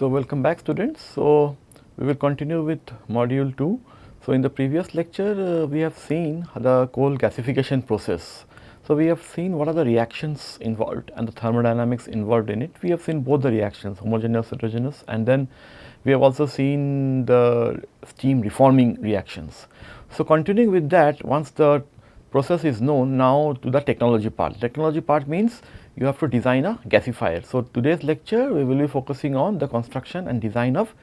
So, welcome back students. So, we will continue with module 2. So, in the previous lecture uh, we have seen the coal gasification process. So, we have seen what are the reactions involved and the thermodynamics involved in it. We have seen both the reactions homogeneous, heterogeneous and then we have also seen the steam reforming reactions. So, continuing with that once the process is known now to the technology part. Technology part means you have to design a gasifier. So, today's lecture we will be focusing on the construction and design of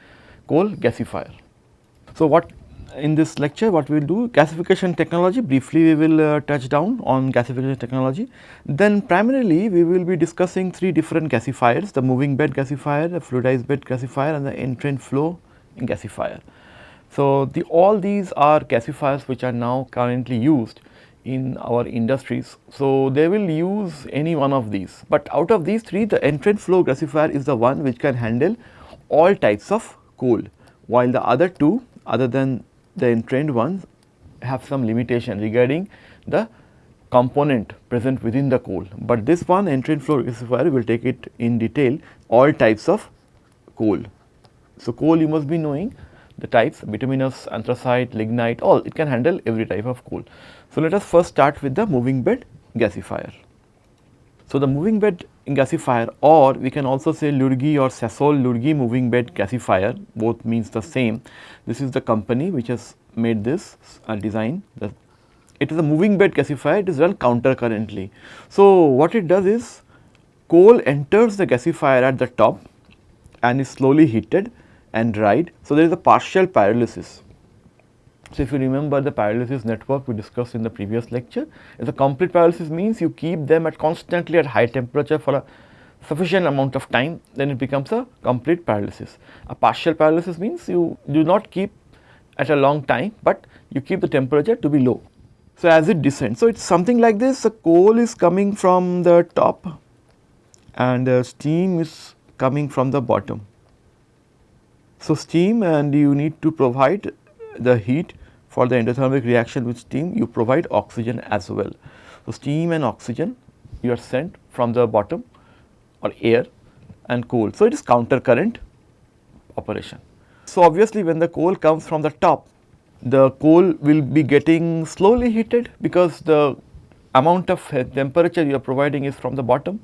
coal gasifier. So, what in this lecture what we will do gasification technology briefly we will uh, touch down on gasification technology. Then primarily we will be discussing three different gasifiers the moving bed gasifier, the fluidized bed gasifier and the entrained flow gasifier. So, the all these are gasifiers which are now currently used in our industries. So, they will use any one of these, but out of these three the entrained flow gasifier is the one which can handle all types of coal, while the other two other than the entrained ones have some limitation regarding the component present within the coal, but this one entrained flow gasifier will take it in detail all types of coal. So, coal you must be knowing the types bituminous, anthracite, lignite all it can handle every type of coal. So, let us first start with the moving bed gasifier. So, the moving bed gasifier or we can also say Lurgi or Sasol Lurgi moving bed gasifier both means the same. This is the company which has made this uh, design. The, it is a moving bed gasifier it is run counter currently. So, what it does is coal enters the gasifier at the top and is slowly heated and dried. So, there is a partial pyrolysis so, if you remember the pyrolysis network we discussed in the previous lecture, is a complete pyrolysis means you keep them at constantly at high temperature for a sufficient amount of time then it becomes a complete pyrolysis. A partial pyrolysis means you do not keep at a long time, but you keep the temperature to be low. So, as it descends, so it is something like this the coal is coming from the top and the steam is coming from the bottom. So, steam and you need to provide the heat for the endothermic reaction with steam you provide oxygen as well. So, steam and oxygen you are sent from the bottom or air and coal. So, it is counter current operation. So, obviously when the coal comes from the top the coal will be getting slowly heated because the amount of temperature you are providing is from the bottom.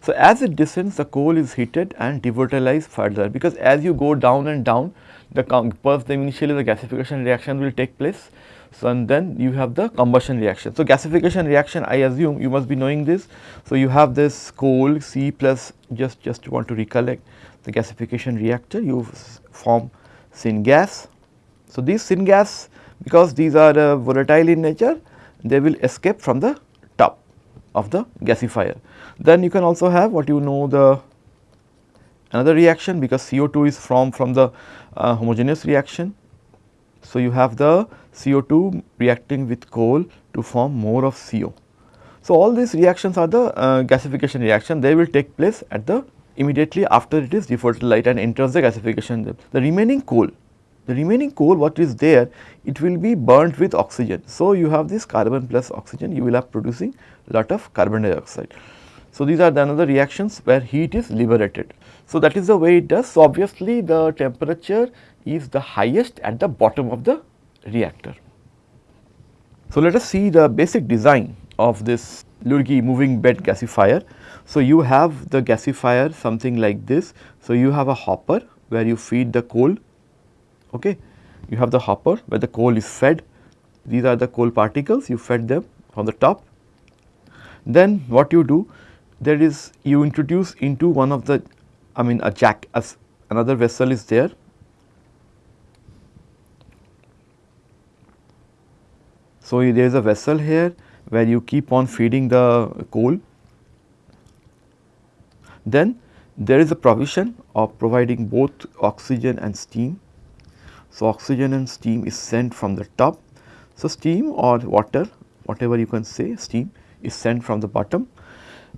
So, as it descends the coal is heated and devolatilized further because as you go down and down the first initially the gasification reaction will take place. So, and then you have the combustion reaction. So, gasification reaction I assume you must be knowing this. So, you have this coal C plus just just want to recollect the gasification reactor you form syngas. So, these syngas because these are uh, volatile in nature they will escape from the top of the gasifier. Then you can also have what you know the another reaction because CO2 is from from the homogeneous reaction. So, you have the CO2 reacting with coal to form more of CO. So, all these reactions are the uh, gasification reaction they will take place at the immediately after it is devolatilized and enters the gasification. The remaining coal, the remaining coal what is there it will be burnt with oxygen. So, you have this carbon plus oxygen you will have producing lot of carbon dioxide. So, these are the another reactions where heat is liberated. So, that is the way it does. So, obviously, the temperature is the highest at the bottom of the reactor. So, let us see the basic design of this Lurgi moving bed gasifier. So, you have the gasifier something like this. So, you have a hopper where you feed the coal, okay. you have the hopper where the coal is fed, these are the coal particles you fed them on the top. Then what you do, there is you introduce into one of the I mean a jack as another vessel is there. So, there is a vessel here where you keep on feeding the coal. Then there is a provision of providing both oxygen and steam. So, oxygen and steam is sent from the top. So, steam or water whatever you can say steam is sent from the bottom.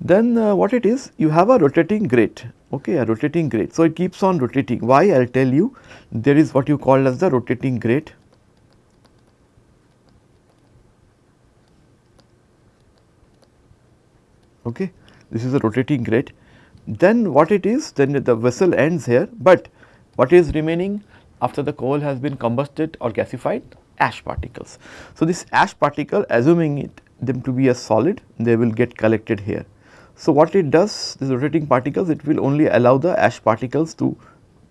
Then uh, what it is you have a rotating grate okay, a rotating grate. So, it keeps on rotating. Why? I will tell you there is what you call as the rotating grate. Okay. This is a rotating grate. Then what it is? Then the vessel ends here, but what is remaining after the coal has been combusted or gasified? Ash particles. So, this ash particle assuming it them to be a solid, they will get collected here. So, what it does this rotating particles it will only allow the ash particles to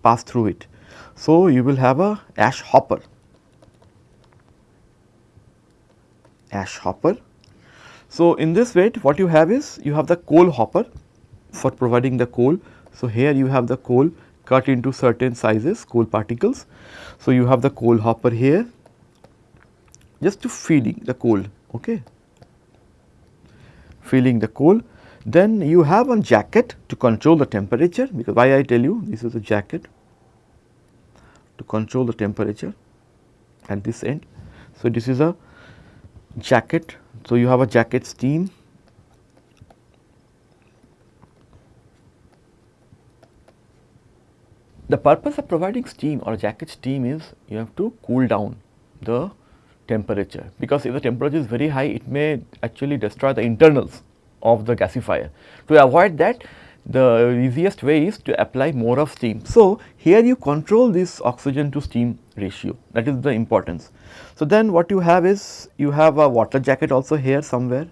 pass through it. So, you will have a ash hopper, ash hopper. So, in this way what you have is you have the coal hopper for providing the coal. So, here you have the coal cut into certain sizes coal particles. So, you have the coal hopper here just to feeding the coal okay feeding the coal then you have one jacket to control the temperature because why I tell you this is a jacket to control the temperature at this end. So, this is a jacket. So, you have a jacket steam The purpose of providing steam or jacket steam is you have to cool down the temperature because if the temperature is very high it may actually destroy the internals of the gasifier. To avoid that the easiest way is to apply more of steam. So, here you control this oxygen to steam ratio that is the importance. So, then what you have is you have a water jacket also here somewhere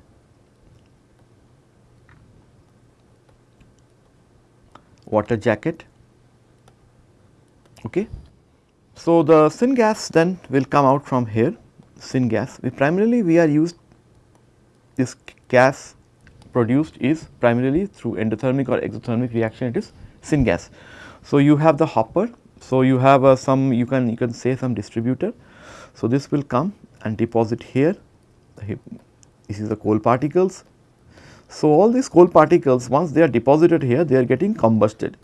water jacket okay. So, the syngas then will come out from here syngas we primarily we are used this gas produced is primarily through endothermic or exothermic reaction it is syngas. So, you have the hopper. So, you have uh, some you can you can say some distributor. So, this will come and deposit here this is the coal particles. So, all these coal particles once they are deposited here they are getting combusted.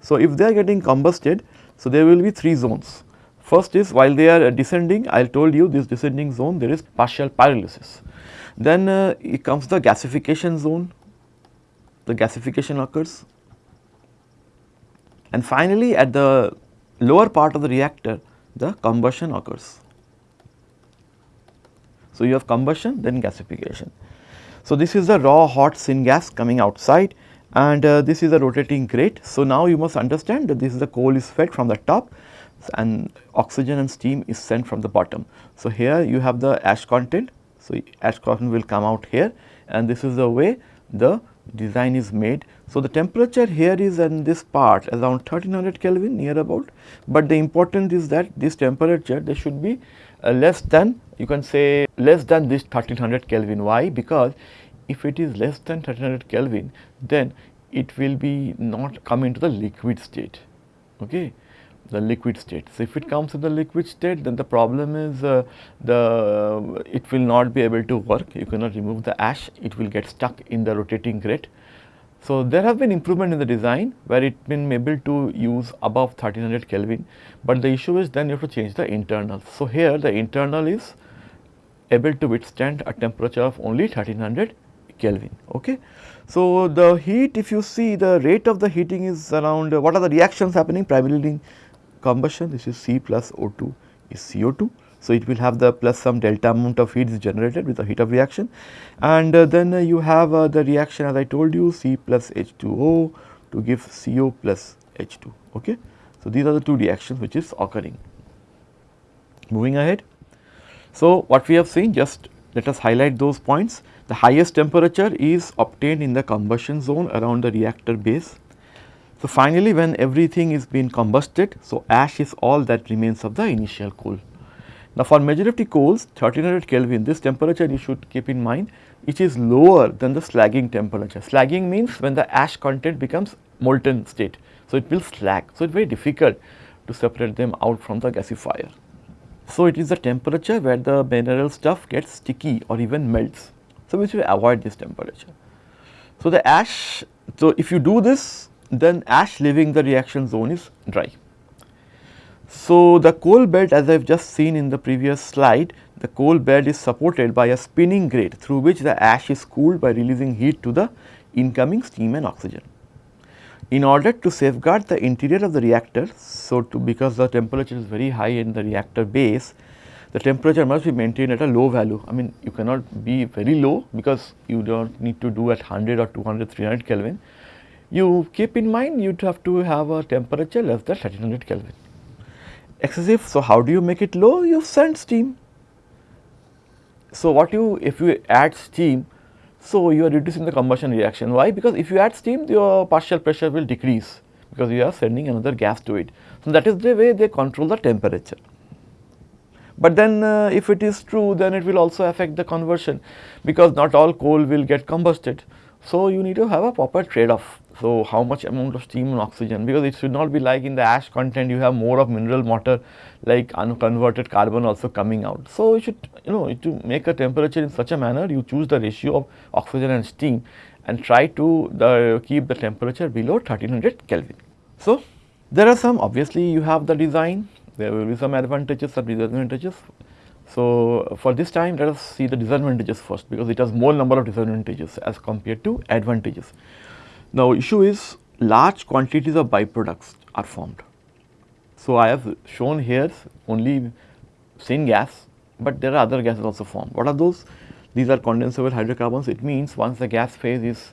So, if they are getting combusted so there will be three zones. First is while they are descending I told you this descending zone there is partial pyrolysis. Then uh, it comes the gasification zone, the gasification occurs and finally at the lower part of the reactor the combustion occurs. So, you have combustion then gasification. So, this is the raw hot syngas coming outside and uh, this is a rotating grate. So, now you must understand that this is the coal is fed from the top and oxygen and steam is sent from the bottom. So, here you have the ash content so, ash content will come out here and this is the way the design is made. So, the temperature here is in this part around 1300 Kelvin near about, but the important is that this temperature there should be uh, less than you can say less than this 1300 Kelvin. Why? Because if it is less than 1300 Kelvin then it will be not come into the liquid state. Okay the liquid state. So, if it comes in the liquid state then the problem is uh, the uh, it will not be able to work you cannot remove the ash it will get stuck in the rotating grate. So, there have been improvement in the design where it been able to use above 1300 Kelvin, but the issue is then you have to change the internal. So, here the internal is able to withstand a temperature of only 1300 Kelvin. Okay. So, the heat if you see the rate of the heating is around uh, what are the reactions happening primarily combustion this is C plus O2 is CO2. So, it will have the plus some delta amount of heat is generated with the heat of reaction and uh, then uh, you have uh, the reaction as I told you C plus H2O to give CO plus H2 okay. So, these are the two reactions which is occurring. Moving ahead. So, what we have seen just let us highlight those points. The highest temperature is obtained in the combustion zone around the reactor base so, finally, when everything is being combusted, so ash is all that remains of the initial coal. Now, for majority coals 1300 Kelvin this temperature you should keep in mind it is lower than the slagging temperature. Slagging means when the ash content becomes molten state. So, it will slag. So, it is very difficult to separate them out from the gasifier. So, it is the temperature where the mineral stuff gets sticky or even melts. So, we should avoid this temperature. So, the ash, so if you do this then ash leaving the reaction zone is dry. So, the coal bed as I have just seen in the previous slide, the coal bed is supported by a spinning grate through which the ash is cooled by releasing heat to the incoming steam and oxygen. In order to safeguard the interior of the reactor, so to because the temperature is very high in the reactor base, the temperature must be maintained at a low value. I mean you cannot be very low because you do not need to do at 100 or 200, 300 Kelvin you keep in mind you have to have a temperature less than 1300 Kelvin. Excessive, so how do you make it low? You send steam. So, what you if you add steam, so you are reducing the combustion reaction. Why? Because if you add steam, your partial pressure will decrease because you are sending another gas to it. So, that is the way they control the temperature. But then uh, if it is true then it will also affect the conversion because not all coal will get combusted. So, you need to have a proper trade off. So, how much amount of steam and oxygen because it should not be like in the ash content you have more of mineral matter like unconverted carbon also coming out. So, you should you know to make a temperature in such a manner you choose the ratio of oxygen and steam and try to the, keep the temperature below 1300 Kelvin. So, there are some obviously you have the design there will be some advantages and disadvantages. So, for this time let us see the disadvantages first because it has more number of disadvantages as compared to advantages. Now, issue is large quantities of byproducts are formed. So, I have shown here only syngas, but there are other gases also formed. What are those? These are condensable hydrocarbons. It means once the gas phase is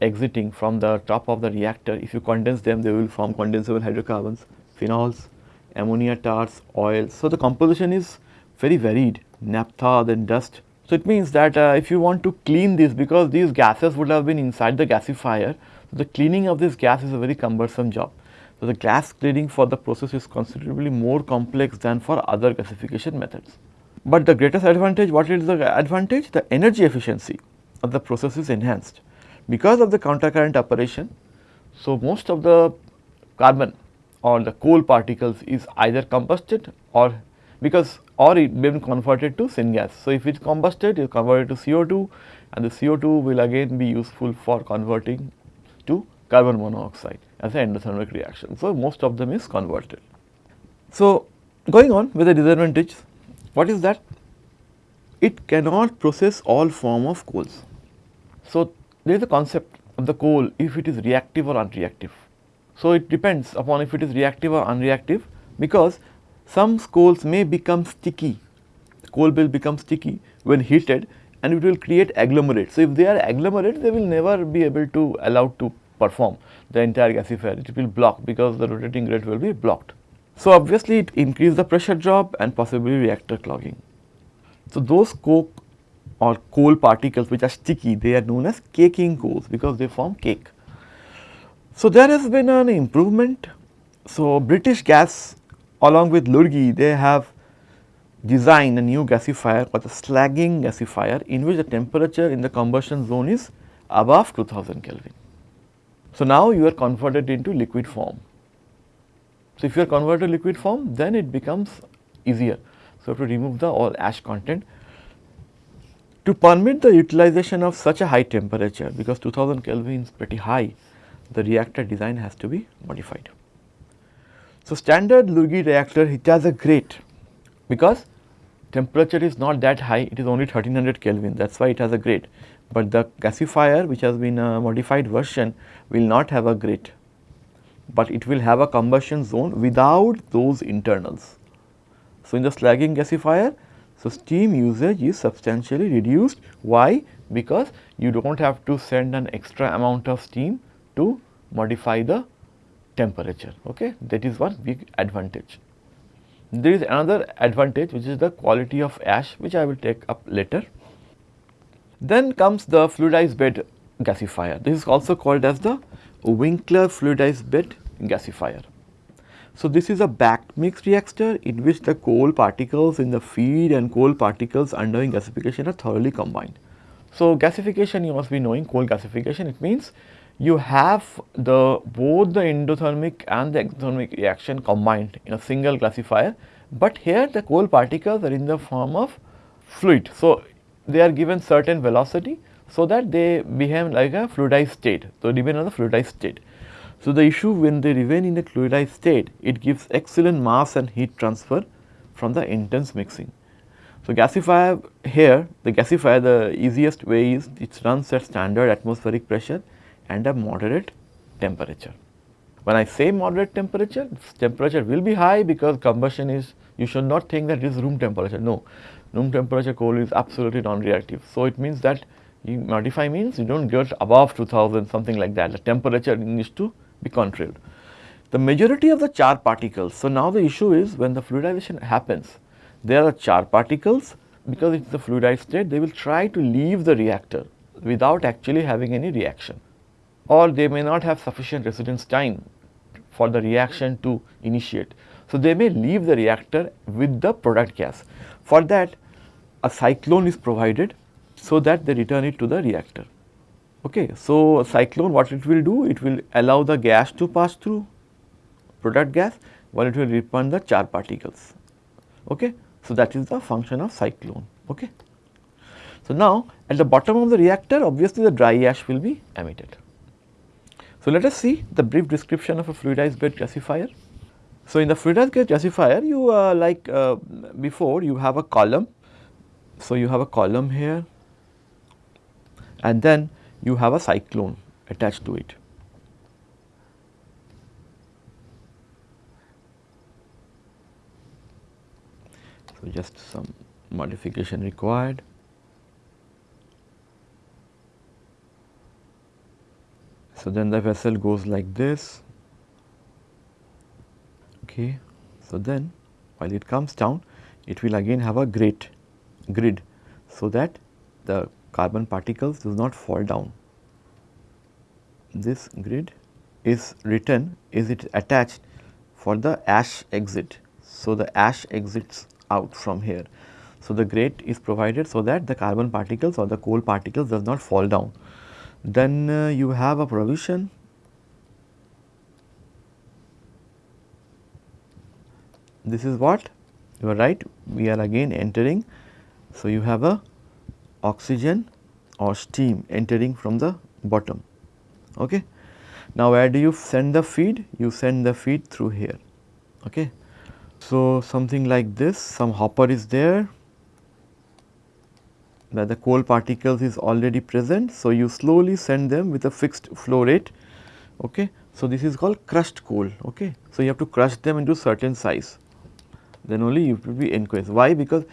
exiting from the top of the reactor, if you condense them, they will form condensable hydrocarbons, phenols, ammonia tars, oil. So, the composition is very varied, naphtha, then dust. So, it means that uh, if you want to clean this because these gases would have been inside the gasifier, so the cleaning of this gas is a very cumbersome job. So, the gas cleaning for the process is considerably more complex than for other gasification methods. But the greatest advantage, what is the advantage? The energy efficiency of the process is enhanced. Because of the countercurrent operation, so most of the carbon or the coal particles is either combusted or because or it been converted to syngas. So, if it is combusted it is converted to CO2 and the CO2 will again be useful for converting to carbon monoxide as an endothermic reaction. So, most of them is converted. So, going on with the disadvantage, what is that? It cannot process all form of coals. So, there is a concept of the coal if it is reactive or unreactive. So, it depends upon if it is reactive or unreactive because some coals may become sticky, coal will become sticky when heated and it will create agglomerate. So, if they are agglomerate they will never be able to allowed to perform the entire gasifier, it will block because the rotating rate will be blocked. So, obviously it increase the pressure drop and possibly reactor clogging. So, those coke or coal particles which are sticky they are known as caking coals because they form cake. So, there has been an improvement. So, British Gas along with Lurgi they have designed a new gasifier called the slagging gasifier in which the temperature in the combustion zone is above 2000 Kelvin. So, now you are converted into liquid form. So, if you are converted to liquid form then it becomes easier. So, to remove the all ash content to permit the utilization of such a high temperature because 2000 Kelvin is pretty high the reactor design has to be modified. So, standard Lurgi reactor it has a grate because temperature is not that high it is only 1300 Kelvin that is why it has a grate, but the gasifier which has been a modified version will not have a grate, but it will have a combustion zone without those internals. So, in the slagging gasifier so steam usage is substantially reduced. Why? Because you do not have to send an extra amount of steam to modify the temperature. Okay? That is one big advantage. There is another advantage which is the quality of ash which I will take up later. Then comes the fluidized bed gasifier this is also called as the Winkler fluidized bed gasifier. So, this is a back mix reactor in which the coal particles in the feed and coal particles undergoing gasification are thoroughly combined. So, gasification you must be knowing coal gasification it means you have the both the endothermic and the exothermic reaction combined in a single classifier, but here the coal particles are in the form of fluid. So, they are given certain velocity so that they behave like a fluidized state. So, remain on the fluidized state. So, the issue when they remain in a fluidized state, it gives excellent mass and heat transfer from the intense mixing. So, gasifier here, the gasifier the easiest way is it runs at standard atmospheric pressure and a moderate temperature. When I say moderate temperature, temperature will be high because combustion is, you should not think that it is room temperature, no, room temperature coal is absolutely non-reactive. So, it means that You modify means you do not get above 2000 something like that the temperature needs to be controlled. The majority of the char particles, so now the issue is when the fluidization happens there are char particles because it is the fluidized state they will try to leave the reactor without actually having any reaction or they may not have sufficient residence time for the reaction to initiate. So, they may leave the reactor with the product gas. For that a cyclone is provided so that they return it to the reactor. Okay. So, cyclone what it will do? It will allow the gas to pass through product gas while it will return the char particles. Okay. So, that is the function of cyclone. Okay. So, now at the bottom of the reactor obviously the dry ash will be emitted. So, let us see the brief description of a fluidized bed gasifier. So, in the fluidized bed gasifier you uh, like uh, before you have a column. So, you have a column here and then you have a cyclone attached to it. So, just some modification required. So, then the vessel goes like this. Okay. So, then while it comes down it will again have a grid, grid so that the carbon particles do not fall down. This grid is written is it attached for the ash exit. So, the ash exits out from here. So, the grate is provided so that the carbon particles or the coal particles does not fall down. Then uh, you have a provision this is what you are right we are again entering. So, you have a oxygen or steam entering from the bottom. Okay. Now, where do you send the feed? You send the feed through here. Okay. So, something like this some hopper is there where the coal particles is already present. So, you slowly send them with a fixed flow rate. Okay. So, this is called crushed coal. Okay. So, you have to crush them into certain size then only you will be encouraged. Why? Because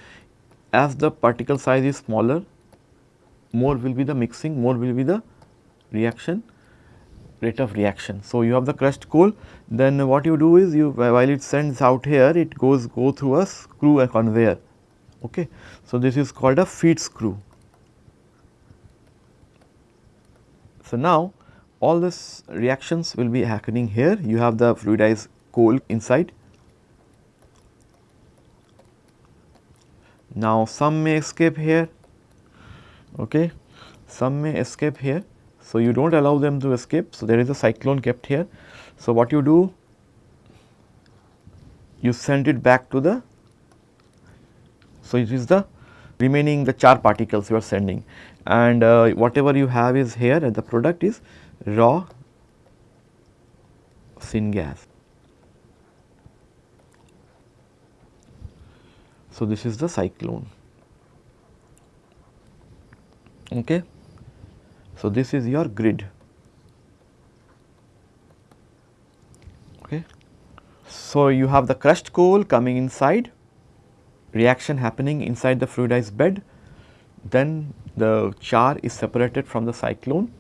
as the particle size is smaller more will be the mixing, more will be the reaction rate of reaction. So, you have the crushed coal then what you do is you while it sends out here it goes go through a screw a conveyor Okay. So, this is called a feed screw. So, now all these reactions will be happening here you have the fluidized coal inside. Now, some may escape here, okay. some may escape here. So, you do not allow them to escape. So, there is a cyclone kept here. So, what you do? You send it back to the so, it is the remaining the char particles you are sending and uh, whatever you have is here and the product is raw syngas. So, this is the cyclone. Okay. So, this is your grid. Okay. So, you have the crushed coal coming inside reaction happening inside the fluidized bed, then the char is separated from the cyclone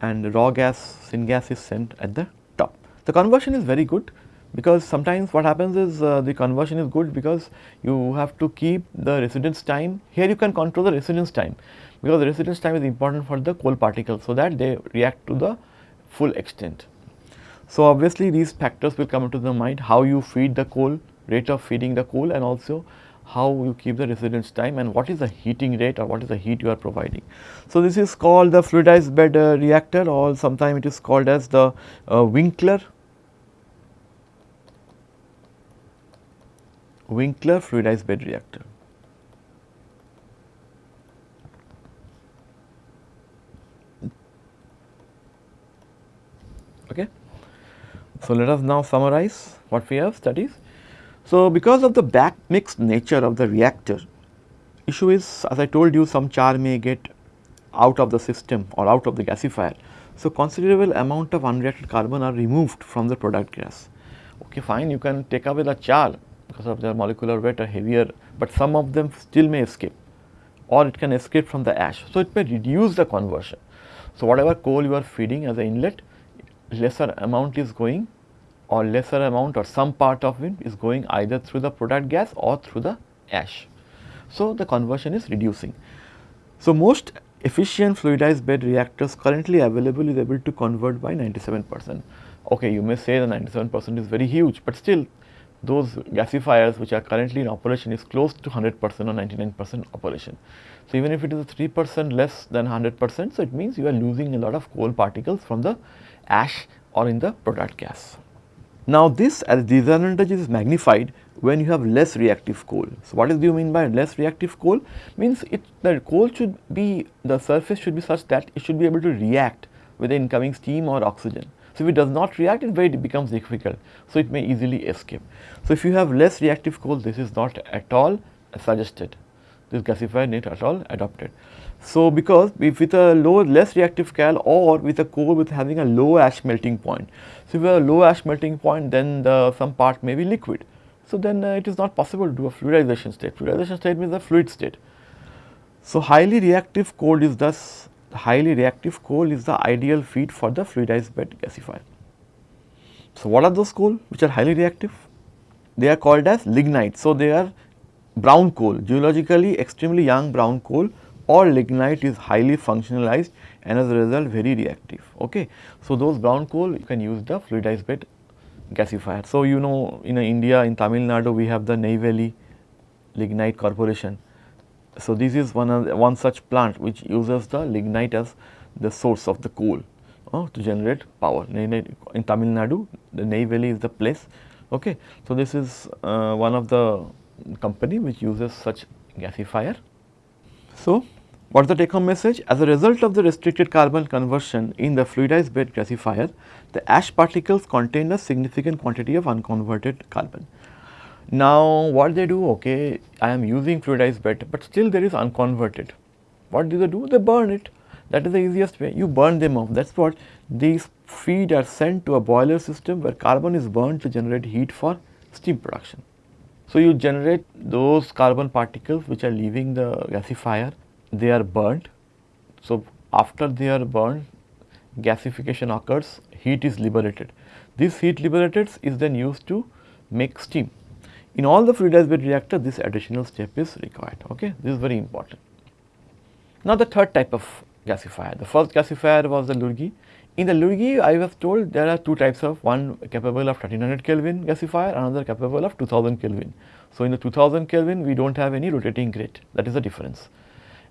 and the raw gas syngas is sent at the top. The conversion is very good because sometimes what happens is uh, the conversion is good because you have to keep the residence time. Here you can control the residence time because the residence time is important for the coal particles so that they react to the full extent. So, obviously these factors will come into the mind how you feed the coal, rate of feeding the coal and also how you keep the residence time and what is the heating rate or what is the heat you are providing. So, this is called the fluidized bed uh, reactor or sometimes it is called as the uh, Winkler Winkler fluidized bed reactor. Okay. So, let us now summarize what we have studied. So, because of the back mixed nature of the reactor, issue is as I told you some char may get out of the system or out of the gasifier. So, considerable amount of unreacted carbon are removed from the product gas. Okay, fine, you can take away the char because of their molecular weight are heavier, but some of them still may escape or it can escape from the ash. So, it may reduce the conversion. So, whatever coal you are feeding as an inlet lesser amount is going or lesser amount or some part of it is going either through the product gas or through the ash. So, the conversion is reducing. So, most efficient fluidized bed reactors currently available is able to convert by 97 percent. Okay, you may say the 97 percent is very huge, but still those gasifiers which are currently in operation is close to 100 percent or 99 percent operation. So, even if it is 3 percent less than 100 percent, so it means you are losing a lot of coal particles from the ash or in the product gas. Now, this as disadvantage is magnified when you have less reactive coal. So, what do you mean by less reactive coal? Means it the coal should be the surface should be such that it should be able to react with the incoming steam or oxygen. So, if it does not react it very becomes difficult. So, it may easily escape. So, if you have less reactive coal this is not at all suggested this gasifier not at all adopted. So, because if with a low less reactive cal or with a coal with having a low ash melting point. So, if you have a low ash melting point then the some part may be liquid. So, then uh, it is not possible to do a fluidization state, fluidization state means a fluid state. So, highly reactive coal is thus highly reactive coal is the ideal feed for the fluidized bed gasifier. So, what are those coal which are highly reactive? They are called as lignite. So, they are brown coal, geologically extremely young brown coal or lignite is highly functionalized and as a result very reactive. Okay. So, those brown coal you can use the fluidized bed gasifier. So, you know in India in Tamil Nadu we have the Neyveli Lignite Corporation. So, this is one of one such plant which uses the lignite as the source of the coal uh, to generate power. In Tamil Nadu the Neyveli is the place. Okay. So, this is uh, one of the company which uses such gasifier. So, what is the take home message? As a result of the restricted carbon conversion in the fluidized bed gasifier, the ash particles contain a significant quantity of unconverted carbon. Now, what they do, okay, I am using fluidized bed, but still there is unconverted. What do they do? They burn it. That is the easiest way. You burn them off. That is what these feed are sent to a boiler system where carbon is burned to generate heat for steam production. So, you generate those carbon particles which are leaving the gasifier, they are burnt. So, after they are burned, gasification occurs, heat is liberated. This heat liberated is then used to make steam. In all the fluidized bed reactor, this additional step is required. Okay, this is very important. Now, the third type of gasifier, the first gasifier was the Lurgi. In the Lurgi, I was told there are two types of one capable of 1300 Kelvin gasifier, another capable of 2000 Kelvin. So, in the 2000 Kelvin, we do not have any rotating grate, that is the difference.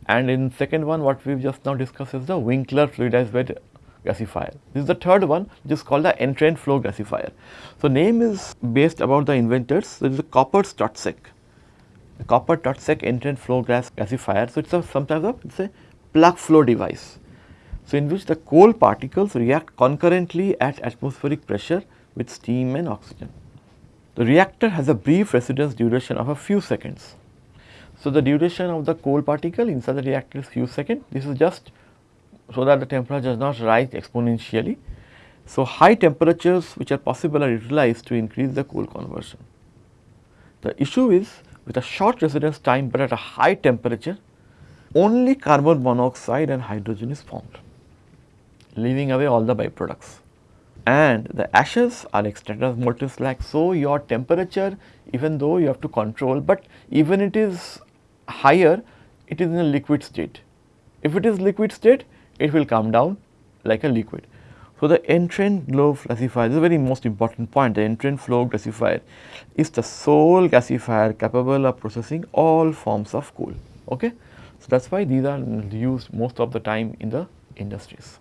And in second one, what we have just now discussed is the Winkler fluidized bed gasifier. This is the third one, which is called the entrained flow gasifier. So, name is based about the inventors, There is a Koppers-Totzek, the Koppers-Totzek entrained flow gas gasifier. So, it is a sometimes a, it is a plug flow device. So, in which the coal particles react concurrently at atmospheric pressure with steam and oxygen. The reactor has a brief residence duration of a few seconds. So, the duration of the coal particle inside the reactor is few seconds. This is just so that the temperature does not rise exponentially. So, high temperatures which are possible are utilized to increase the coal conversion. The issue is with a short residence time, but at a high temperature only carbon monoxide and hydrogen is formed leaving away all the byproducts. And the ashes are extracted as molten slag. So, your temperature even though you have to control, but even it is higher, it is in a liquid state. If it is liquid state, it will come down like a liquid. So, the entrained flow gasifier this is a very most important point the entrained flow gasifier is the sole gasifier capable of processing all forms of coal. Okay? So, that is why these are used most of the time in the industries.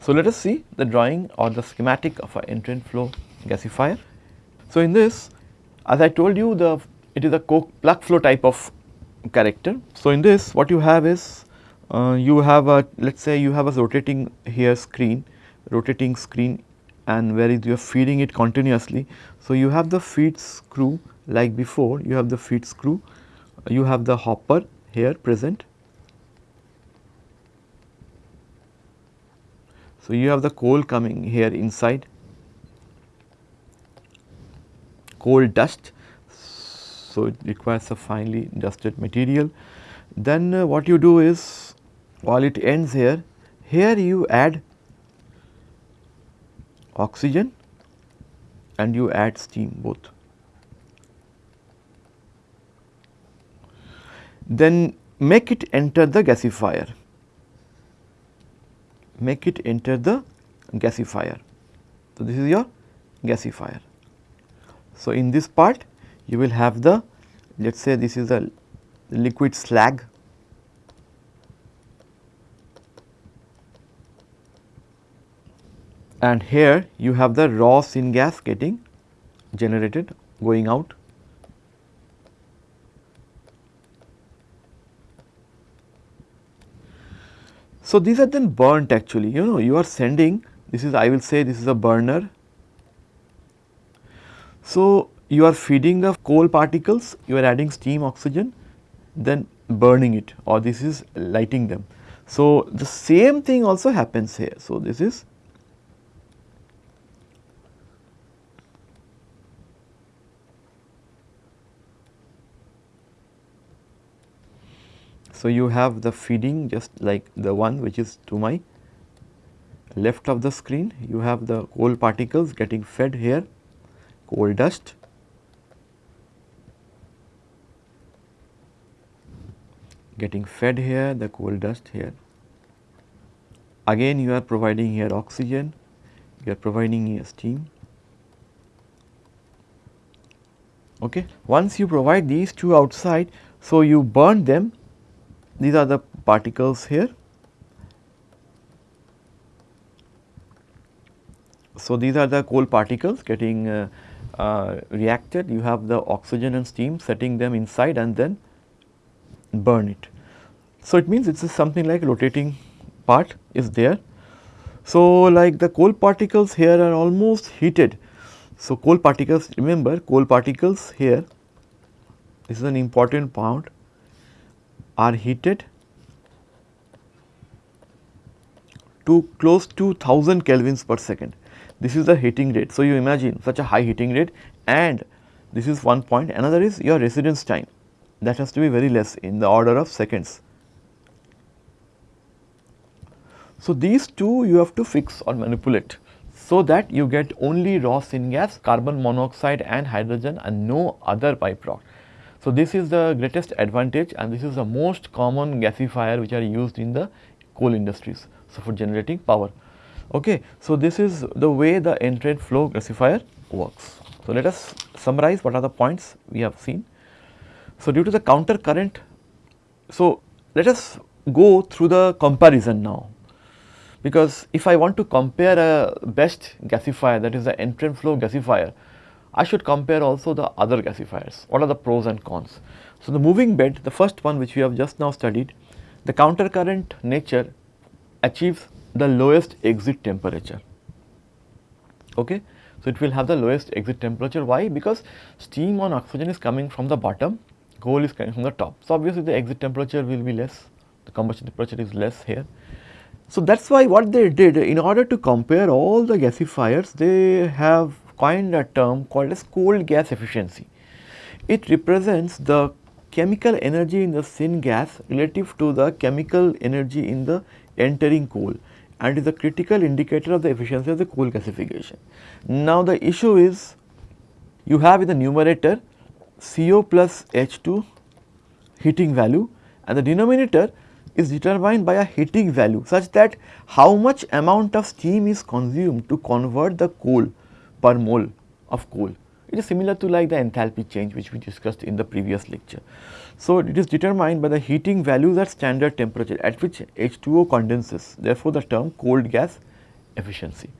So, let us see the drawing or the schematic of an entrained flow gasifier. So, in this as I told you the it is a plug flow type of character. So, in this what you have is uh, you have a let us say you have a rotating here screen rotating screen and where you are feeding it continuously. So, you have the feed screw like before you have the feed screw you have the hopper here present So, you have the coal coming here inside, coal dust. So, it requires a finely dusted material. then uh, what you do is while it ends here, here you add oxygen and you add steam both. Then make it enter the gasifier, make it enter the gasifier. So, this is your gasifier. So, in this part you will have the let us say this is a liquid slag and here you have the raw syngas getting generated going out. So, these are then burnt actually you know you are sending this is I will say this is a burner. So, you are feeding the coal particles you are adding steam oxygen then burning it or this is lighting them. So, the same thing also happens here. So, this is So, you have the feeding just like the one which is to my left of the screen. You have the coal particles getting fed here. Coal dust. Getting fed here the coal dust here. Again you are providing here oxygen. You are providing here steam. Okay? Once you provide these two outside so you burn them these are the particles here. So, these are the coal particles getting uh, uh, reacted, you have the oxygen and steam setting them inside and then burn it. So, it means it is something like rotating part is there. So, like the coal particles here are almost heated. So, coal particles remember coal particles here this is an important part are heated to close to 1000 kelvins per second. This is the heating rate. So, you imagine such a high heating rate and this is one point. Another is your residence time that has to be very less in the order of seconds. So, these two you have to fix or manipulate so that you get only raw syngas, carbon monoxide and hydrogen and no other byproduct. So, this is the greatest advantage and this is the most common gasifier which are used in the coal industries. So, for generating power. Okay. So, this is the way the entrained flow gasifier works. So, let us summarize what are the points we have seen. So, due to the counter current, so let us go through the comparison now because if I want to compare a best gasifier that is the entrained flow gasifier I should compare also the other gasifiers. What are the pros and cons? So, the moving bed, the first one which we have just now studied, the counter current nature achieves the lowest exit temperature. Okay? So, it will have the lowest exit temperature. Why? Because steam on oxygen is coming from the bottom, coal is coming from the top. So, obviously, the exit temperature will be less, the combustion temperature is less here. So, that is why what they did in order to compare all the gasifiers, they have coined a term called as cold gas efficiency. It represents the chemical energy in the syngas relative to the chemical energy in the entering coal and is a critical indicator of the efficiency of the coal gasification. Now, the issue is you have in the numerator CO plus H2 heating value and the denominator is determined by a heating value such that how much amount of steam is consumed to convert the coal per mole of coal. It is similar to like the enthalpy change which we discussed in the previous lecture. So, it is determined by the heating values at standard temperature at which H2O condenses therefore, the term cold gas efficiency.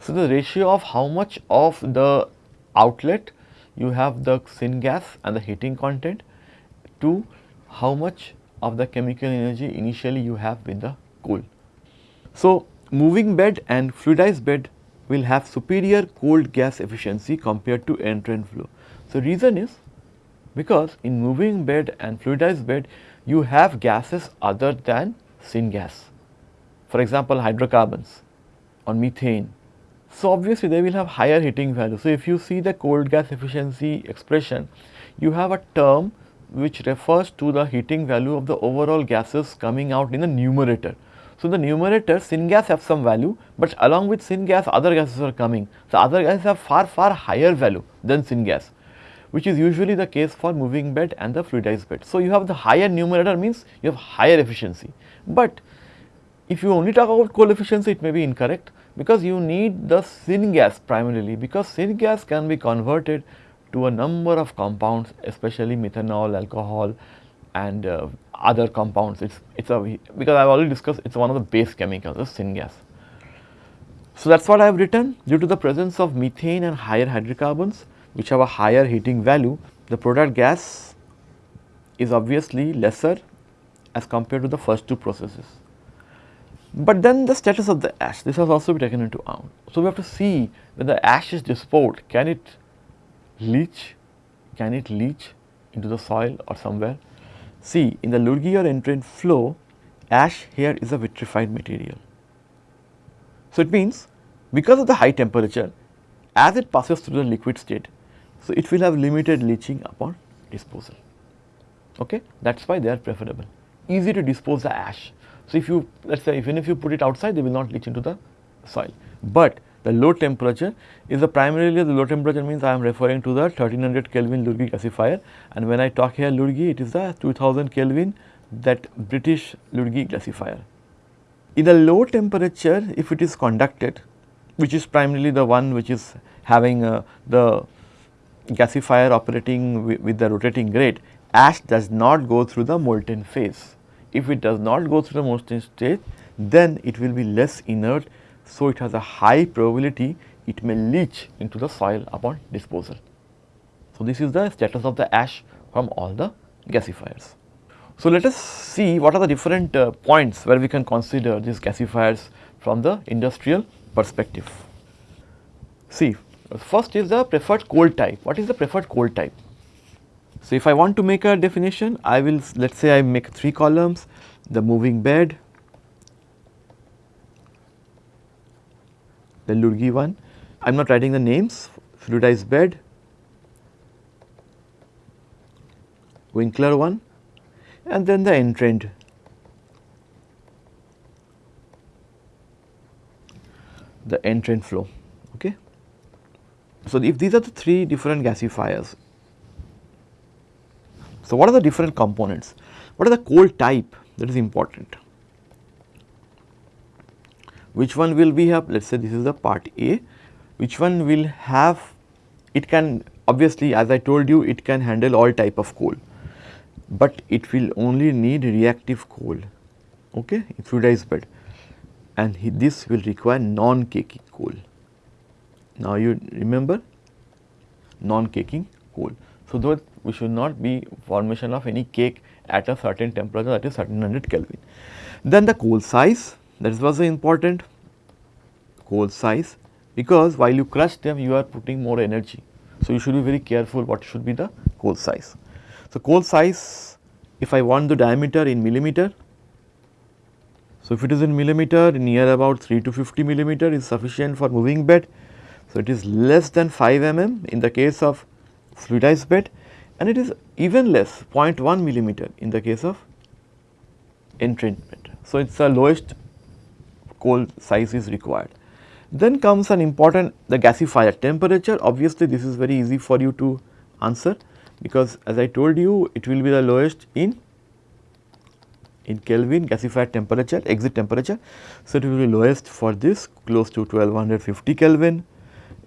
So, the ratio of how much of the outlet you have the syngas and the heating content to how much of the chemical energy initially you have with the coal. So, moving bed and fluidized bed will have superior cold gas efficiency compared to entrained flow. So, reason is because in moving bed and fluidized bed you have gases other than syngas. For example, hydrocarbons or methane. So, obviously they will have higher heating value. So, if you see the cold gas efficiency expression, you have a term which refers to the heating value of the overall gases coming out in the numerator. So, the numerator syngas have some value, but along with syngas other gases are coming. So, other gases have far far higher value than syngas which is usually the case for moving bed and the fluidized bed. So, you have the higher numerator means you have higher efficiency, but if you only talk about coal efficiency it may be incorrect because you need the syngas primarily because syngas can be converted to a number of compounds especially methanol, alcohol and uh, other compounds. It's it's a because I have already discussed it's one of the base chemicals the syngas. So, that is what I have written due to the presence of methane and higher hydrocarbons which have a higher heating value, the product gas is obviously lesser as compared to the first two processes. But then the status of the ash, this has also been taken into account. So, we have to see when the ash is disposed, can it leach, can it leach into the soil or somewhere. See in the Lurgi or entrained flow, ash here is a vitrified material. So, it means because of the high temperature, as it passes through the liquid state, so, it will have limited leaching upon disposal, okay? that is why they are preferable. Easy to dispose the ash. So, if you let us say even if you put it outside they will not leach into the soil, but the low temperature is the primarily the low temperature means I am referring to the 1300 Kelvin Lurgi gasifier and when I talk here Lurgi it is the 2000 Kelvin that British Lurgi gasifier. In a low temperature if it is conducted which is primarily the one which is having uh, the gasifier operating with, with the rotating grate, ash does not go through the molten phase. If it does not go through the molten stage, then it will be less inert. So, it has a high probability it may leach into the soil upon disposal. So, this is the status of the ash from all the gasifiers. So, let us see what are the different uh, points where we can consider these gasifiers from the industrial perspective. See First is the preferred coal type. What is the preferred coal type? So, if I want to make a definition, I will let us say I make 3 columns, the moving bed, the Lurgi one, I am not writing the names, fluidized bed, Winkler one and then the entrained. the entrained flow. Okay. So, if these are the three different gasifiers, so what are the different components? What are the coal type that is important? Which one will we have? Let us say this is the part A, which one will have, it can obviously as I told you it can handle all type of coal, but it will only need reactive coal, okay, fluidized bed and this will require non-caking coal. Now, you remember non-caking coal. So, though we should not be formation of any cake at a certain temperature that is 1300 Kelvin. Then the coal size that is also important coal size because while you crush them you are putting more energy. So, you should be very careful what should be the coal size. So, coal size if I want the diameter in millimeter. So, if it is in millimeter near about 3 to 50 millimeter is sufficient for moving bed so, it is less than 5 mm in the case of fluidized bed and it is even less 0.1 millimeter in the case of entrainment. So, it is the lowest coal size is required. Then comes an important the gasifier temperature obviously this is very easy for you to answer because as I told you it will be the lowest in in Kelvin gasifier temperature exit temperature. So, it will be lowest for this close to 1250 Kelvin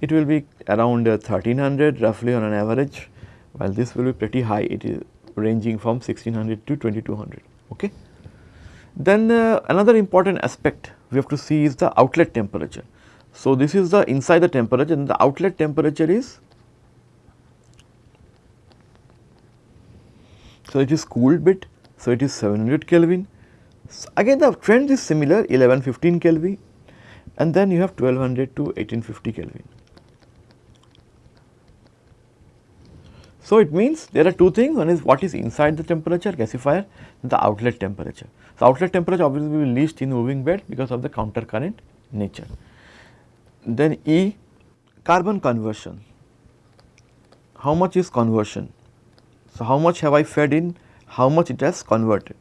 it will be around 1300 uh, roughly on an average while this will be pretty high it is ranging from 1600 to 2200 okay. Then uh, another important aspect we have to see is the outlet temperature. So, this is the inside the temperature and the outlet temperature is so it is cooled bit so it is 700 Kelvin. So, again the trend is similar 1115 Kelvin and then you have 1200 to 1850 Kelvin. So, it means there are two things one is what is inside the temperature gasifier the outlet temperature. So, outlet temperature obviously will be least in moving bed because of the counter current nature. Then E carbon conversion, how much is conversion? So, how much have I fed in, how much it has converted.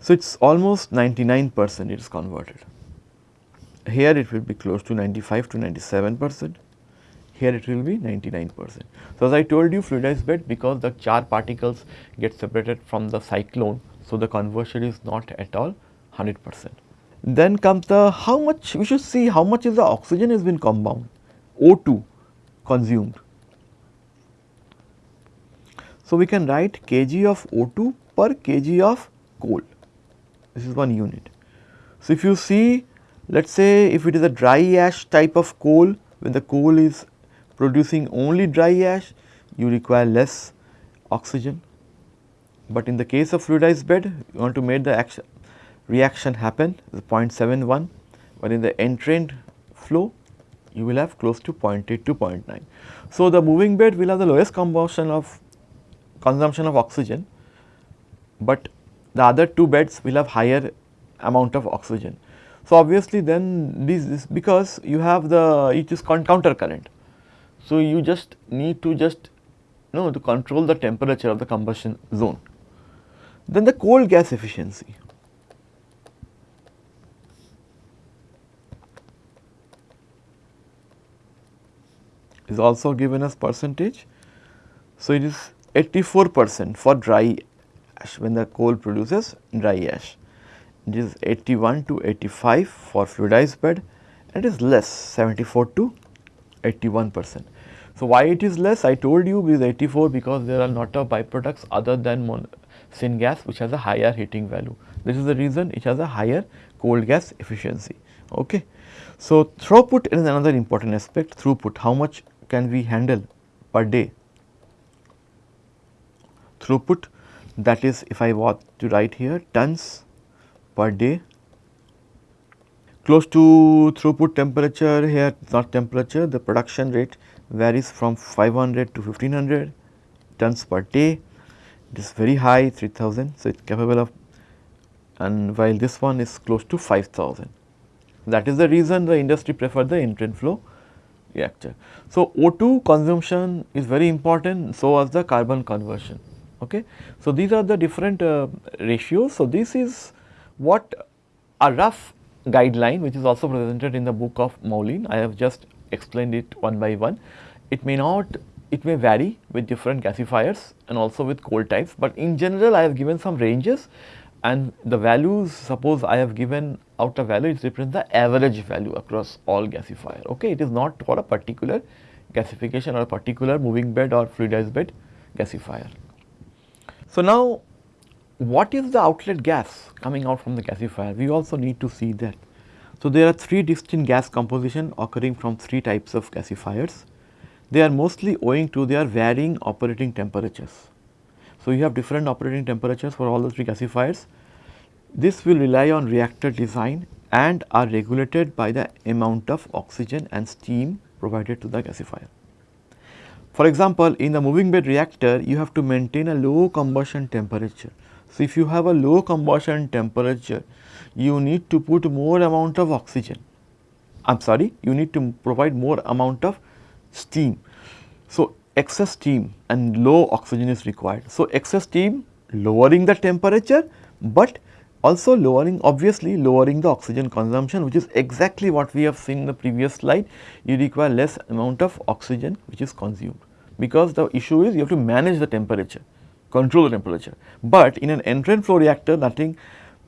So, it is almost 99 percent it is converted. Here it will be close to 95 to 97 percent, here it will be 99 percent. So, as I told you fluidized bed because the char particles get separated from the cyclone. So, the conversion is not at all 100 percent. Then comes the how much we should see how much is the oxygen has been compound O2 consumed. So, we can write kg of O2 per kg of coal this is one unit. So, if you see let us say if it is a dry ash type of coal when the coal is producing only dry ash you require less oxygen. But in the case of fluidized bed you want to make the action, reaction happen 0.71 but in the entrained flow you will have close to 0.8 to 0.9. So, the moving bed will have the lowest combustion of consumption of oxygen, but the other two beds will have higher amount of oxygen. So, obviously then this is because you have the it is counter current. So, you just need to just know to control the temperature of the combustion zone. Then the coal gas efficiency. is also given as percentage. So, it is 84 percent for dry ash when the coal produces dry ash. It is 81 to 85 for fluidized bed and it is less 74 to 81 percent. So, why it is less I told you is 84 because there are not of byproducts other than syngas which has a higher heating value. This is the reason it has a higher coal gas efficiency. Okay. So, throughput is another important aspect throughput how much can we handle per day throughput that is if I want to write here tons per day close to throughput temperature here not temperature the production rate varies from 500 to 1500 tons per day it is very high 3000 so it is capable of and while this one is close to 5000 that is the reason the industry prefer the entrained flow reactor. So, O2 consumption is very important so as the carbon conversion. Okay. So, these are the different uh, ratios. So, this is what a rough guideline which is also presented in the book of Moulijn. I have just explained it one by one. It may not, it may vary with different gasifiers and also with coal types, but in general I have given some ranges and the values suppose I have given outer value it represents the average value across all gasifier okay it is not for a particular gasification or a particular moving bed or fluidized bed gasifier. So, now what is the outlet gas coming out from the gasifier we also need to see that. So, there are three distinct gas composition occurring from three types of gasifiers they are mostly owing to their varying operating temperatures. So, you have different operating temperatures for all the three gasifiers. This will rely on reactor design and are regulated by the amount of oxygen and steam provided to the gasifier. For example, in the moving bed reactor, you have to maintain a low combustion temperature. So, if you have a low combustion temperature, you need to put more amount of oxygen. I am sorry, you need to provide more amount of steam. So, excess steam and low oxygen is required. So, excess steam lowering the temperature, but also lowering obviously lowering the oxygen consumption which is exactly what we have seen in the previous slide. You require less amount of oxygen which is consumed because the issue is you have to manage the temperature, control the temperature. But in an entrained flow reactor nothing,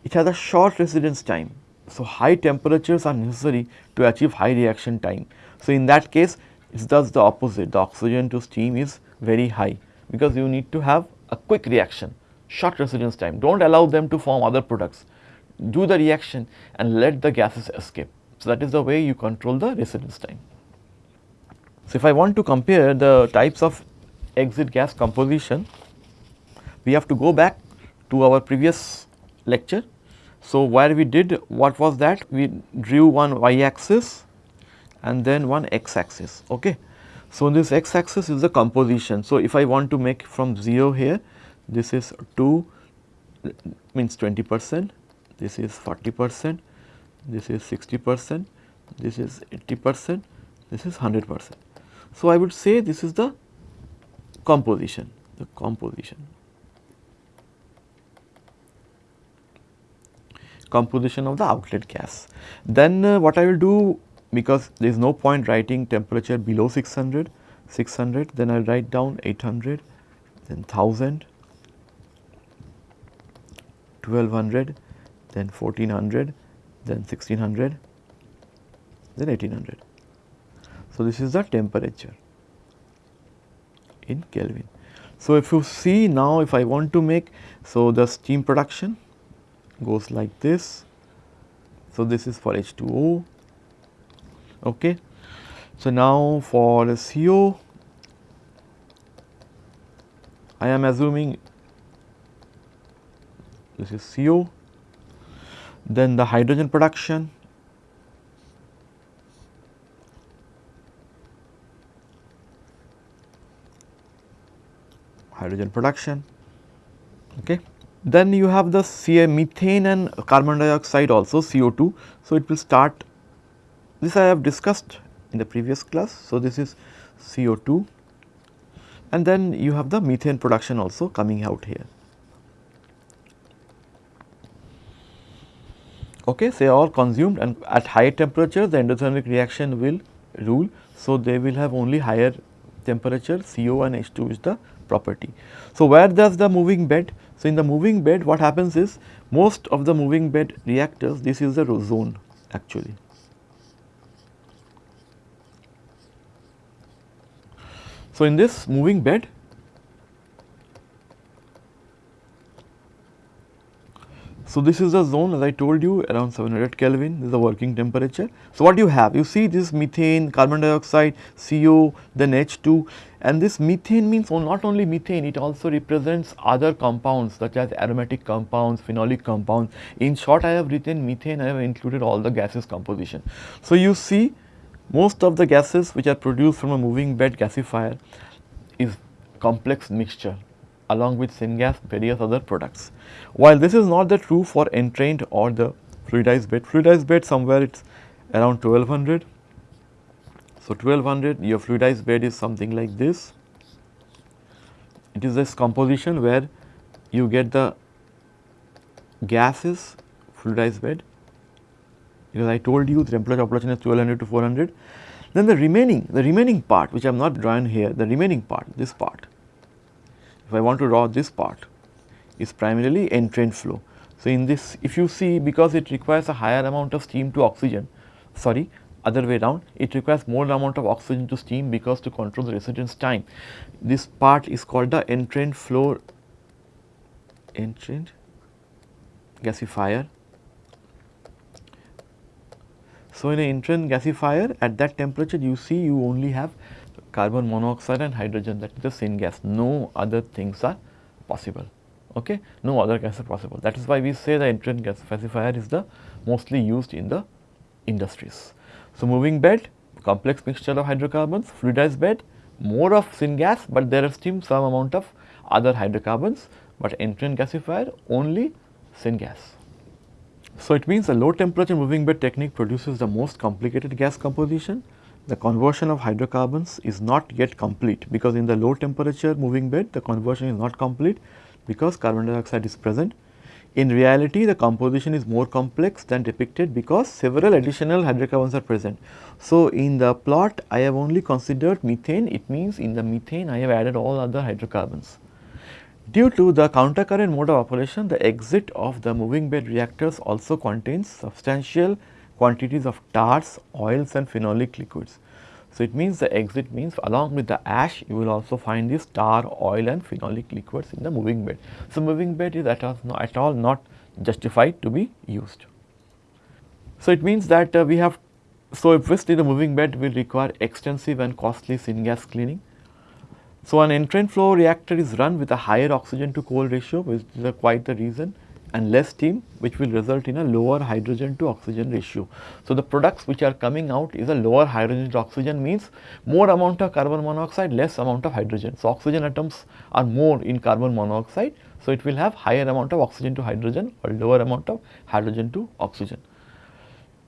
it has a short residence time. So, high temperatures are necessary to achieve high reaction time. So, in that case it does the opposite, the oxygen to steam is very high because you need to have a quick reaction, short residence time. Do not allow them to form other products. Do the reaction and let the gases escape. So, that is the way you control the residence time. So, if I want to compare the types of exit gas composition, we have to go back to our previous lecture. So, where we did what was that? We drew one y axis and then one x axis. Okay. So, this x axis is the composition. So, if I want to make from 0 here, this is 2 means 20 percent, this is 40 percent, this is 60 percent, this is 80 percent, this is 100 percent. So, I would say this is the composition the composition. Composition of the outlet gas. Then uh, what I will do because there is no point writing temperature below 600, 600 then I will write down 800 then 1000 1200 then 1400 then 1600 then 1800. So, this is the temperature in Kelvin. So, if you see now if I want to make, so the steam production goes like this. So, this is for H2O. Okay. So, now for CO, I am assuming this is CO, then the hydrogen production hydrogen production. Okay. Then you have the CA methane and carbon dioxide also CO2. So, it will start this I have discussed in the previous class. So, this is CO2 and then you have the methane production also coming out here. Okay, so, all consumed and at high temperature the endothermic reaction will rule. So, they will have only higher temperature CO and H2 is the property. So, where does the moving bed? So, in the moving bed what happens is most of the moving bed reactors this is the zone actually. So, in this moving bed So, this is the zone as I told you around 700 Kelvin this is the working temperature. So, what you have you see this methane, carbon dioxide, CO then H2 and this methane means not only methane it also represents other compounds such as aromatic compounds, phenolic compounds. In short I have written methane I have included all the gases composition. So, you see most of the gases which are produced from a moving bed gasifier is complex mixture along with syngas various other products. While this is not the true for entrained or the fluidized bed, fluidized bed somewhere it is around 1200. So, 1200 your fluidized bed is something like this. It is this composition where you get the gases fluidized bed because I told you the temperature population is 1200 to 400. Then the remaining, the remaining part which I am not drawn here, the remaining part, this part if I want to draw this part is primarily entrained flow. So, in this if you see because it requires a higher amount of steam to oxygen sorry other way around it requires more amount of oxygen to steam because to control the residence time. This part is called the entrained flow entrained gasifier. So, in an entrained gasifier at that temperature you see you only have carbon monoxide and hydrogen that is the syngas no other things are possible. Okay? No other gas are possible. That is why we say the entrained gasifier is the mostly used in the industries. So, moving bed complex mixture of hydrocarbons fluidized bed more of syngas but there is still some amount of other hydrocarbons but entrained gasifier only syngas. So, it means the low temperature moving bed technique produces the most complicated gas composition the conversion of hydrocarbons is not yet complete because in the low temperature moving bed the conversion is not complete because carbon dioxide is present. In reality the composition is more complex than depicted because several additional hydrocarbons are present. So, in the plot I have only considered methane it means in the methane I have added all other hydrocarbons. Due to the countercurrent mode of operation the exit of the moving bed reactors also contains substantial quantities of tars, oils and phenolic liquids. So, it means the exit means along with the ash you will also find this tar, oil and phenolic liquids in the moving bed. So, moving bed is at all, at all not justified to be used. So, it means that uh, we have so obviously the moving bed will require extensive and costly syngas cleaning. So, an entrained flow reactor is run with a higher oxygen to coal ratio which is quite the reason and less steam which will result in a lower hydrogen to oxygen ratio. So, the products which are coming out is a lower hydrogen to oxygen means more amount of carbon monoxide less amount of hydrogen. So, oxygen atoms are more in carbon monoxide. So, it will have higher amount of oxygen to hydrogen or lower amount of hydrogen to oxygen.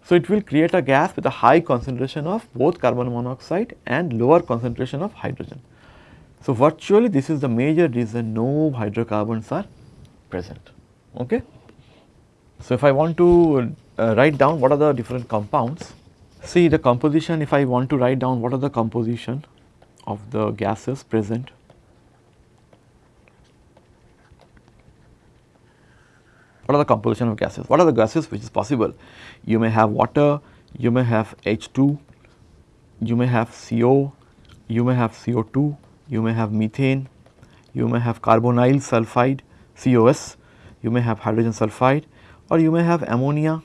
So, it will create a gas with a high concentration of both carbon monoxide and lower concentration of hydrogen. So, virtually this is the major reason no hydrocarbons are present. Okay. So, if I want to uh, write down what are the different compounds, see the composition if I want to write down what are the composition of the gases present. What are the composition of gases? What are the gases which is possible? You may have water, you may have H2, you may have CO, you may have CO2, you may have methane, you may have carbonyl sulfide COS, you may have hydrogen sulfide or you may have ammonia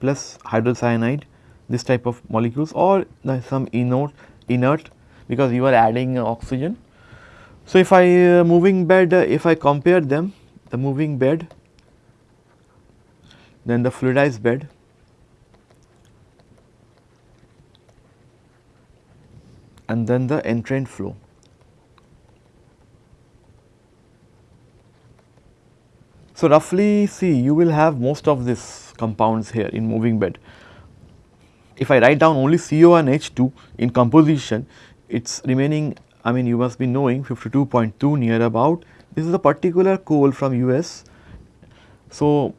plus hydrocyanide this type of molecules or some inert, inert because you are adding oxygen. So, if I uh, moving bed uh, if I compare them the moving bed then the fluidized bed and then the entrained flow. So, roughly see you will have most of these compounds here in moving bed. If I write down only CO and H2 in composition, it is remaining I mean you must be knowing 52.2 near about this is a particular coal from US. So,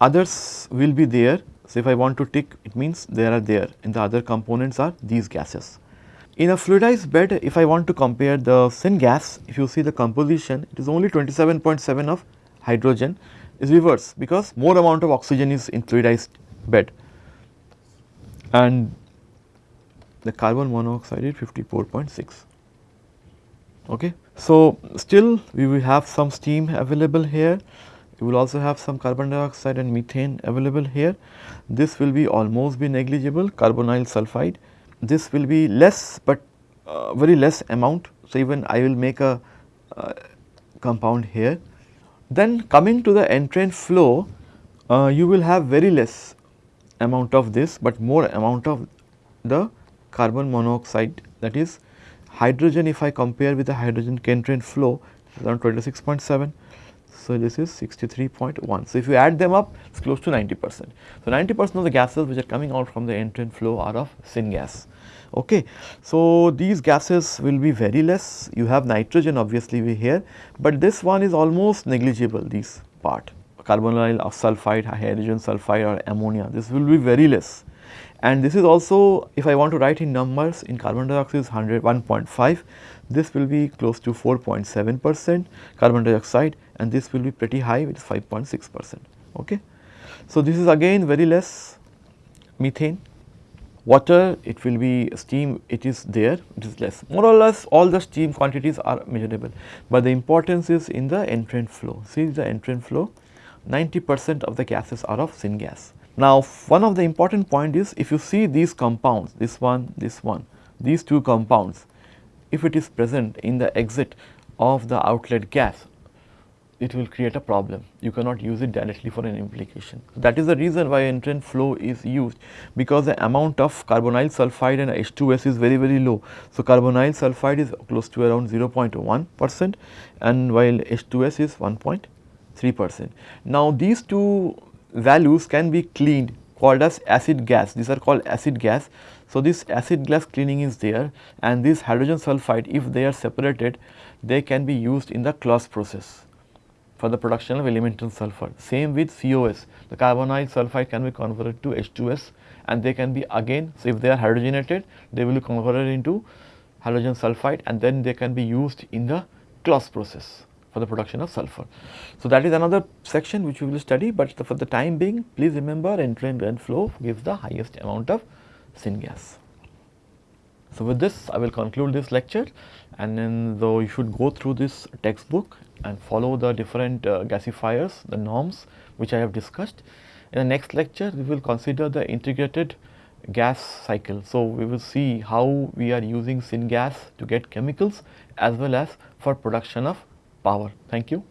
others will be there. So, if I want to tick it means there are there and the other components are these gases. In a fluidized bed if I want to compare the syngas if you see the composition it is only 27.7 of hydrogen is reverse because more amount of oxygen is in fluidized bed. And the carbon monoxide is 54.6 okay. So, still we will have some steam available here. You will also have some carbon dioxide and methane available here. This will be almost be negligible carbonyl sulfide. This will be less but uh, very less amount. So even I will make a uh, compound here then coming to the entrained flow, uh, you will have very less amount of this, but more amount of the carbon monoxide that is hydrogen if I compare with the hydrogen entrained flow around 26.7. So, this is 63.1. So, if you add them up it is close to 90 percent. So, 90 percent of the gases which are coming out from the entrained flow are of syngas. Okay. So, these gases will be very less you have nitrogen obviously we here, but this one is almost negligible this part carbonyl sulfide, hydrogen sulfide or ammonia this will be very less and this is also if I want to write in numbers in carbon dioxide is 100 1.5 this will be close to 4.7 percent carbon dioxide and this will be pretty high which is 5.6 percent. Okay. So, this is again very less methane. Water it will be steam it is there it is less. More or less all the steam quantities are measurable, but the importance is in the entrained flow. See the entrained flow? 90 percent of the gases are of syngas. Now one of the important point is if you see these compounds this one this one these two compounds if it is present in the exit of the outlet gas it will create a problem. You cannot use it directly for an implication. That is the reason why entrained flow is used because the amount of carbonyl sulfide and H2S is very very low. So, carbonyl sulfide is close to around 0.1 percent and while H2S is 1.3 percent. Now, these two values can be cleaned called as acid gas these are called acid gas. So, this acid gas cleaning is there and this hydrogen sulfide if they are separated they can be used in the Claus process for the production of elemental sulfur. Same with COS, the carbonyl sulfide can be converted to H2S and they can be again, so if they are hydrogenated, they will be converted into hydrogen sulfide and then they can be used in the Claus process for the production of sulfur. So, that is another section which we will study, but for the time being please remember entrained and flow gives the highest amount of syngas. So, with this I will conclude this lecture and then though you should go through this textbook and follow the different uh, gasifiers, the norms which I have discussed. In the next lecture, we will consider the integrated gas cycle. So, we will see how we are using syngas to get chemicals as well as for production of power. Thank you.